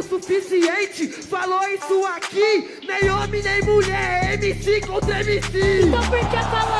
o suficiente. Falou isso aqui, nem homem nem mulher, é MC contra MC. Então por que falou?